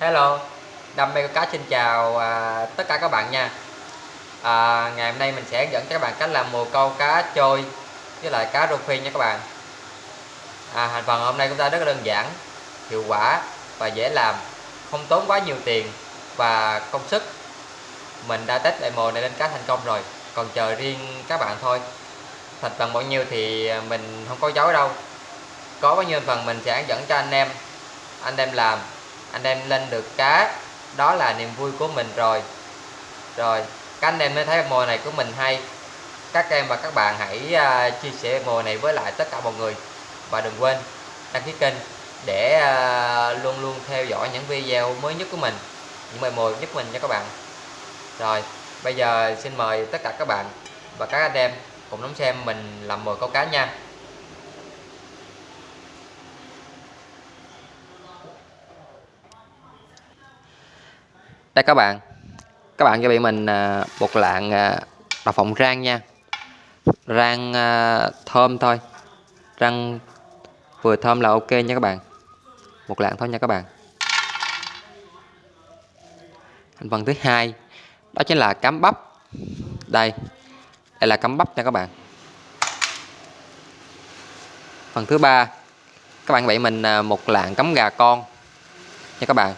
Hello, Đam mê câu cá xin chào à, tất cả các bạn nha. À, Ngày hôm nay mình sẽ dẫn các bạn cách làm mồi câu cá trôi với lại cá rô phi nha các bạn. À, Thành phần hôm nay chúng ta rất là đơn giản, hiệu quả và dễ làm Không tốn quá nhiều tiền và công sức. Mình đã test lại mồi này lên cá thành công rồi Còn chờ riêng các bạn thôi. Thành phần bao nhiêu thì mình không có dấu đâu. Có bao nhiêu phần mình sẽ dẫn cho anh em Anh em làm anh em lên được cá đó là niềm vui của mình rồi. Rồi các anh em mới thấy mùa này của mình hay. Các em và các bạn hãy uh, chia sẻ mùa này với lại tất cả mọi người. Và đừng quên đăng ký kênh để uh, luôn luôn theo dõi những video mới nhất của mình những bài mồi nhất mình nha các bạn. Rồi bây giờ xin mời tất cả các bạn và các anh em cùng đón xem mình làm mồi câu cá nha. Đây, các bạn. Các bạn cho bị mình à, một lạng à, đậu phộng rang nha. Rang à, thơm thôi. Rang vừa thơm là ok nha các bạn. Một lạng thôi nha các bạn. Thành phần thứ hai, đó chính là cám bắp. Đây đây là cám bắp nha các bạn. Phần thứ ba, các bạn bị mình một lạng cắm gà con nha các bạn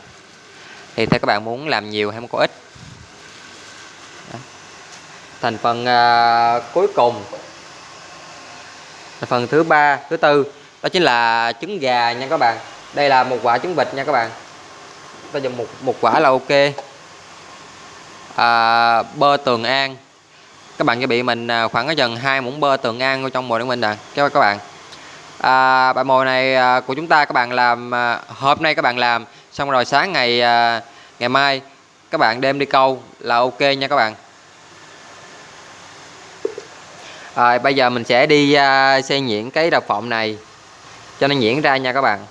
thì theo các bạn muốn làm nhiều hay muốn có ít? Thành phần uh, cuối cùng. Thành phần thứ ba thứ tư. Đó chính là trứng gà nha các bạn. Đây là một quả trứng vịt nha các bạn. Ta dùng một một quả là ok. À, bơ tường an. Các bạn chuẩn bị mình à, khoảng có dần hai muỗng bơ tường an trong mồi của mình nè các các bạn. À, bài mồi này à, của chúng ta các bạn làm hôm nay các bạn làm xong rồi sáng ngày à, ngày mai các bạn đem đi câu là ok nha các bạn. Rồi bây giờ mình sẽ đi à, xây nhuyễn cái đập phộng này cho nó nhuyễn ra nha các bạn.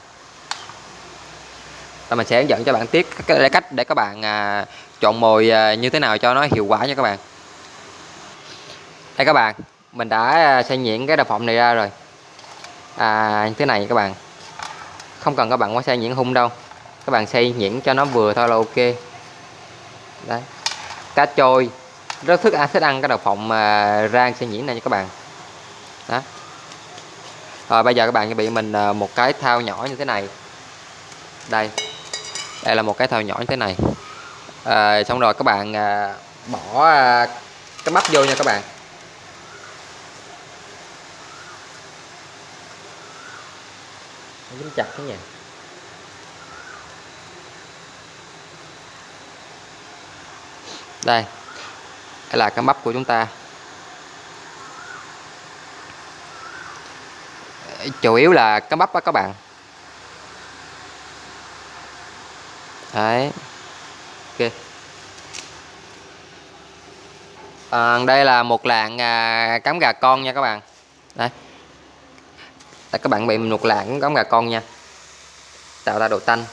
Và mình sẽ hướng dẫn cho bạn tiếp cái cách để các bạn à, chọn mồi à, như thế nào cho nó hiệu quả nha các bạn. Đây các bạn mình đã à, xây nhuyễn cái đập phộng này ra rồi. À, như thế này các bạn. Không cần các bạn quá xây nhuyễn hung đâu các bạn xây nhuyễn cho nó vừa thôi là ok. Đấy. Cá trôi. Rất thích ăn thích ăn cái đậu phộng mà rang xây nhuyễn này nha các bạn. Đó. Rồi bây giờ các bạn chuẩn bị mình ờ, một cái thao nhỏ như thế này. Đây. Đây là một cái thao nhỏ như thế này. À, xong rồi các bạn à, bỏ à, cái bắp vô nha các bạn. Dính chặt cái nha đây đây là cái bắp của chúng ta. Chủ yếu là cá bắp đó các bạn. Đấy. Ok. À, đây là một lạng à, cắm gà con nha các bạn. Đấy Đây, các bạn bị một lạng cắm gà con nha. Tạo ra độ tanh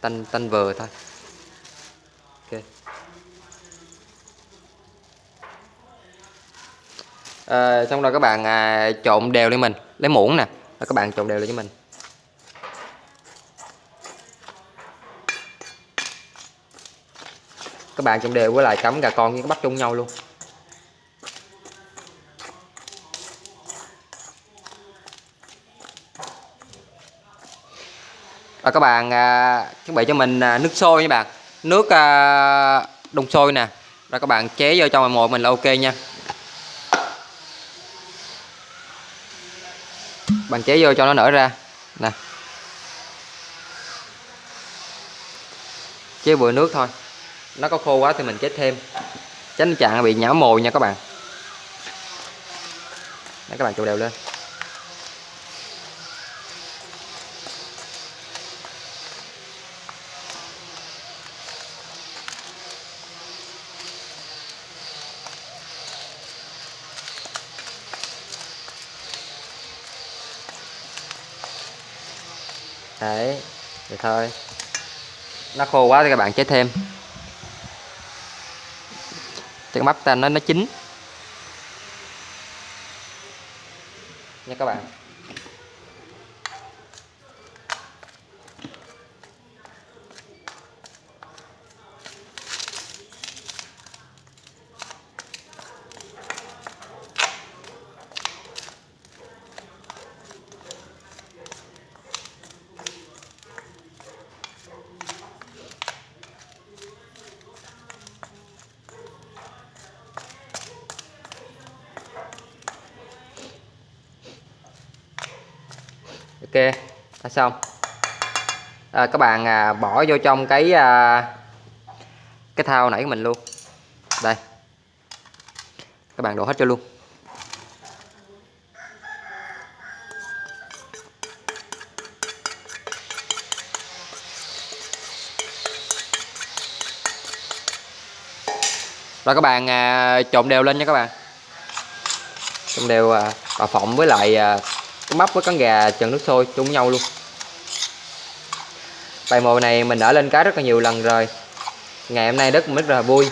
tanh tanh vừa thôi. À, xong rồi các bạn à, trộn đều lên mình. Lấy muỗng nè. Rồi các bạn trộn đều lên cho mình. Các bạn trộn đều với lại cắm gà con với bắt chung nhau luôn. Rồi các bạn à, chuẩn bị cho mình à, nước sôi nha bạn. Nước à, đun sôi nè. Rồi các bạn chế vô trong mồi mình là ok nha. Bạn chế vô cho nó nở ra. Nè. Chế bụi nước thôi. Nó có khô quá thì mình chế thêm. Tránh trạng bị nhão mồi nha các bạn. Đấy, các bạn trộn đều lên. Đấy, vậy thôi. Nó khô quá thì các bạn chế thêm. Cho cái bắp ta nó nó chín. Nha các bạn. Ok đã xong. À, các bạn à, bỏ vô trong cái à, cái thao nãy của mình luôn. Đây. Các bạn đổ hết cho luôn. Rồi các bạn à, trộn đều lên nha các bạn. Trộn đều à, phộng với lại à, cái bắp với con gà trần nước sôi chung với nhau luôn. Bài mồi này mình đã lên cá rất là nhiều lần rồi. Ngày hôm nay rất rất là vui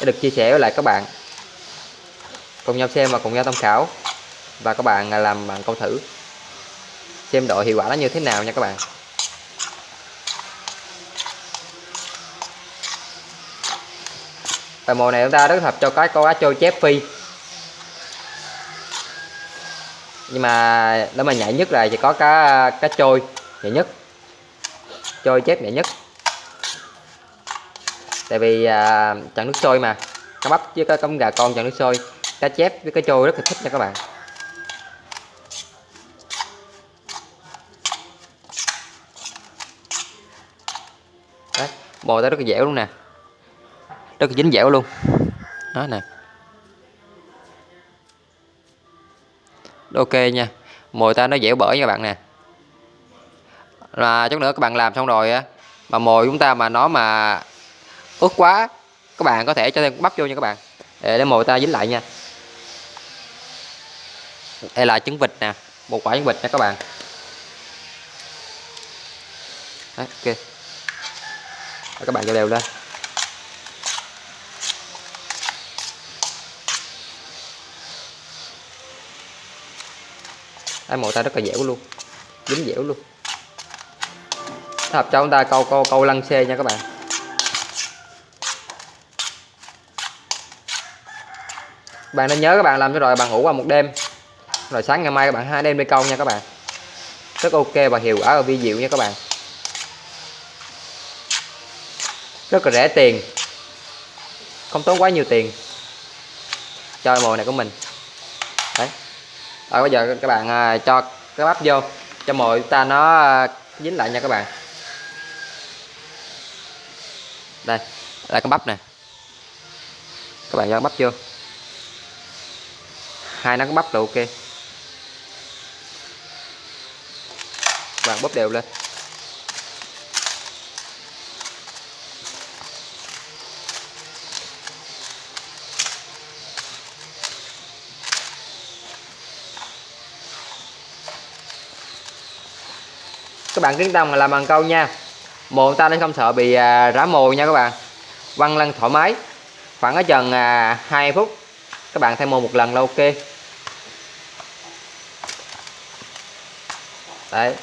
để được chia sẻ với lại các bạn. Cùng nhau xem và cùng nhau tham khảo. Và các bạn làm bạn câu thử. Xem độ hiệu quả nó như thế nào nha các bạn. Bài mồi này chúng ta rất hợp cho cái câu cá trôi chép phi. Nhưng mà nếu mà nhạy nhất là chỉ có cá cá trôi nhạy nhất. Trôi chép nhạy nhất. Tại vì à, chặn nước sôi mà. Cá bắp với cá cống gà con chặn nước sôi. Cá chép với cá trôi rất là thích nha các bạn. Đấy, bò ta rất là dẻo luôn nè. Rất là dính dẻo luôn. Đó nè. Ok nha. Mồi ta nó dẻo bởi nha các bạn nè. Là chút nữa các bạn làm xong rồi á mà mồi chúng ta mà nó mà ướt quá các bạn có thể cho thêm bắp vô nha các bạn. Để, để mồi ta dính lại nha. Đây là trứng vịt nè một quả trứng vịt nha các bạn. Đấy, ok. Rồi các bạn cho đều lên. Ai mồi ta rất là dẻo luôn. Dính dẻo luôn. Hợp cho chúng ta câu câu câu lăng xe nha các bạn. Bạn nên nhớ các bạn làm cho rồi, bạn ngủ qua một đêm. Rồi sáng ngày mai các bạn hai đêm đi câu nha các bạn. Rất ok và hiệu quả và vi diệu nha các bạn. Rất là rẻ tiền. Không tốn quá nhiều tiền. Cho mồi này của mình. Đấy rồi bây giờ các bạn à, cho cái bắp vô, cho mồi ta nó à, dính lại nha các bạn. Đây là con bắp nè. Các bạn cho bắp vô. Hai nắng bắp là ok. Các bạn bóp đều lên. Các bạn kiến tâm là làm bằng câu nha. Mồi ta nên không sợ bị à, rã mồi nha các bạn. Quăng lăn thoải mái. Khoảng ở chừng à, 2 phút. Các bạn thay mồi một lần là ok. Đấy.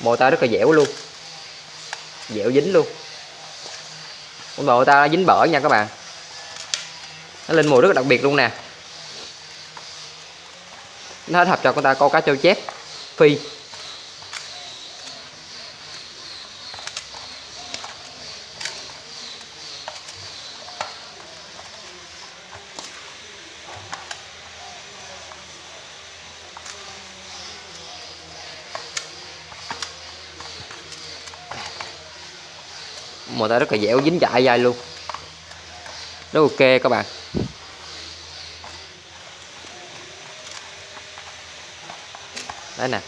Mồi ta rất là dẻo luôn. Dẻo dính luôn. Mồ mồi ta dính bở nha các bạn. Nó lên mùi rất là đặc biệt luôn nè nó hợp cho con ta câu cá trâu chép. Phi. Mồi ta rất là dẻo, dính chạy dai luôn. Rất ok các bạn. Đấy nè.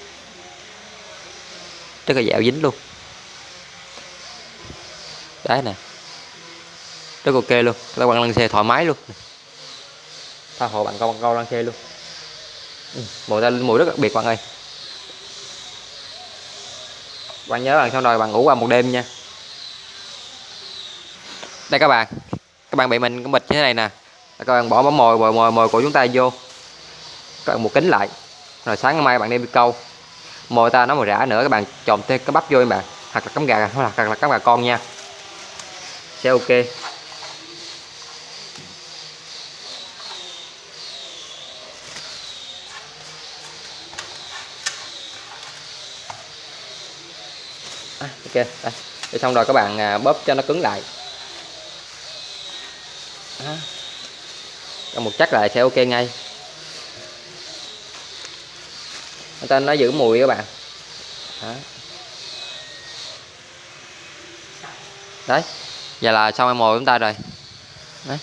Rất là dẻo dính luôn. Đấy nè. Rất ok luôn. Các bạn lăn xe thoải mái luôn. Tha hồ bạn con con lăn xe luôn. Ừ, mùi ta mùi rất đặc biệt bạn ơi. Bạn nhớ bạn sau rồi bạn ngủ qua một đêm nha. Đây các bạn. Các bạn bị mình cái bịch như thế này nè. Các bạn bỏ bấm mồi mồi mồi mồi của chúng ta vô. Các bạn một kính lại rồi sáng ngày mai bạn đem đi câu. Mồi ta nó mà rã nữa các bạn trộn thêm cái bắp vô các bạn. Hoặc là cắm gà hoặc là cắm gà con nha. Sẽ ok. À, ok đây. Xong rồi các bạn à, bóp cho nó cứng lại. À. Đó. một chắc lại sẽ ok ngay. Người ta nó giữ mùi các bạn. Đó. đấy giờ là xong em mồi chúng ta rồi. Đấy.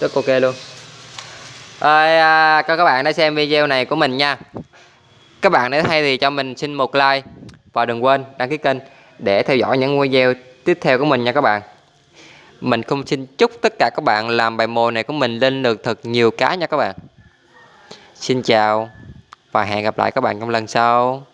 rất ok luôn. Ơi, à, các bạn đã xem video này của mình nha. Các bạn nếu hay thì cho mình xin một like và đừng quên đăng ký kênh để theo dõi những video tiếp theo của mình nha các bạn mình cũng xin chúc tất cả các bạn làm bài mồi này của mình lên được thật nhiều cá nha các bạn. Xin chào và hẹn gặp lại các bạn trong lần sau.